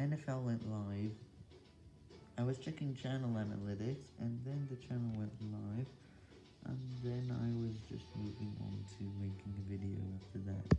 NFL went live, I was checking channel analytics, and then the channel went live,